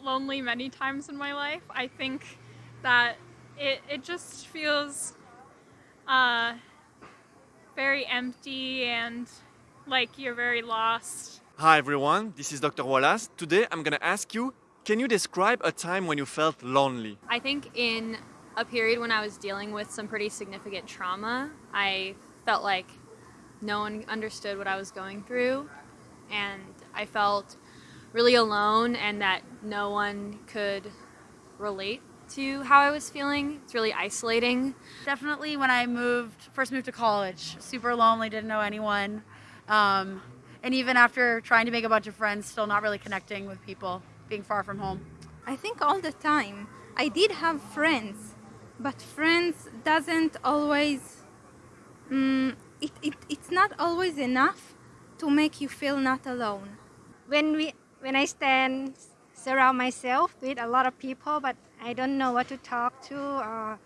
felt lonely many times in my life. I think that it, it just feels uh, very empty and like you're very lost. Hi everyone, this is Dr. Wallace. Today I'm gonna ask you, can you describe a time when you felt lonely? I think in a period when I was dealing with some pretty significant trauma, I felt like no one understood what I was going through and I felt really alone and that no one could relate to how I was feeling. It's really isolating. Definitely when I moved, first moved to college, super lonely, didn't know anyone. Um, and even after trying to make a bunch of friends, still not really connecting with people, being far from home. I think all the time. I did have friends, but friends doesn't always, um, it, it, it's not always enough to make you feel not alone. When, we, when I stand, surround myself with a lot of people, but I don't know what to talk to or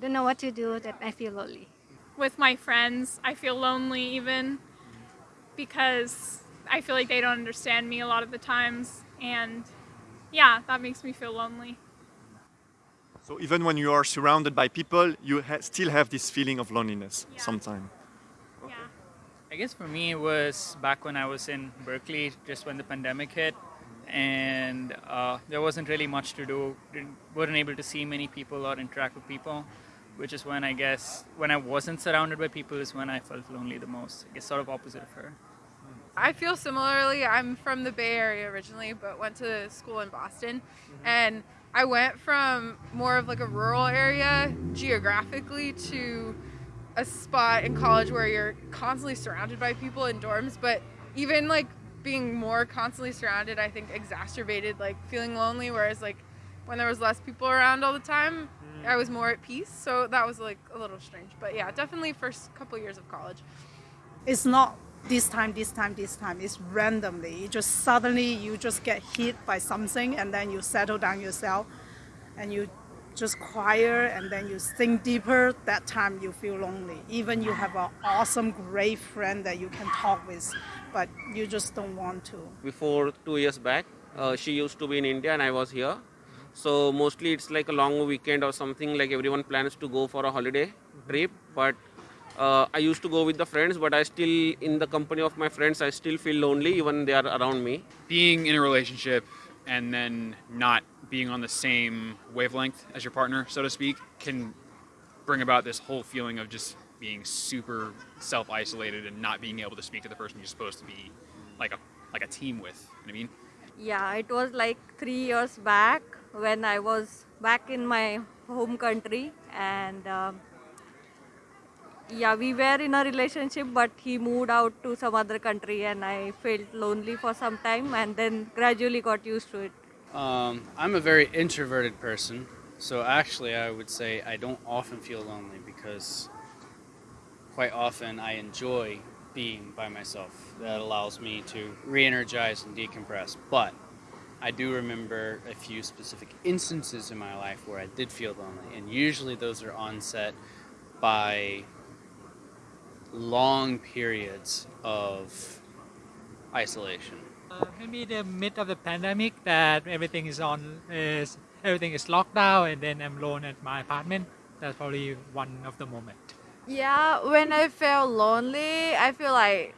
don't know what to do, that I feel lonely. With my friends, I feel lonely even because I feel like they don't understand me a lot of the times and yeah, that makes me feel lonely. So even when you are surrounded by people, you ha still have this feeling of loneliness Yeah. sometimes. I guess for me it was back when I was in Berkeley, just when the pandemic hit, and uh, there wasn't really much to do. Didn't, wasn't able to see many people or interact with people, which is when I guess when I wasn't surrounded by people is when I felt lonely the most. I guess sort of opposite of her. I feel similarly. I'm from the Bay Area originally, but went to school in Boston. And I went from more of like a rural area geographically to a spot in college where you're constantly surrounded by people in dorms. But even like being more constantly surrounded, I think exacerbated like feeling lonely. Whereas like when there was less people around all the time, I was more at peace. So that was like a little strange. But yeah, definitely first couple years of college. it's not this time, this time, this time. It's randomly. You just suddenly you just get hit by something and then you settle down yourself and you just quiet and then you think deeper. That time you feel lonely. Even you have an awesome, great friend that you can talk with, but you just don't want to. before two years back. Uh, she used to be in India and I was here. So mostly it's like a long weekend or something like everyone plans to go for a holiday trip. But uh, I used to go with the friends, but I still, in the company of my friends, I still feel lonely even they are around me. being in a relationship and then not being on the same wavelength as your partner, so to speak, can bring about this whole feeling of just being super self-isolated and not being able to speak to the person you're supposed to be like a like a team with. You know I mean? Yeah, it was like three years back when I was back in my home country, and um, yeah, we were in a relationship, but he moved out to some other country, and I felt lonely for some time, and then gradually got used to it. Um, I'm a very introverted person, so actually, I would say I don't often feel lonely because quite often I enjoy being by myself. That allows me to re energize and decompress. But I do remember a few specific instances in my life where I did feel lonely, and usually those are onset by long periods of isolation. Uh, maybe the mid of the pandemic that everything is on is everything is locked down and then I'm alone at my apartment. That's probably one of the moment. Yeah, when I felt lonely, I feel like,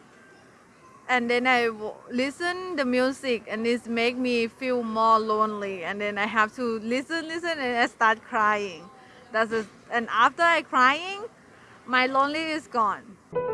and then I w- listen the music, and it make me feel more lonely. And then I have to listen, listen, and I start crying. That's it. And after I crying, my lonely is gone.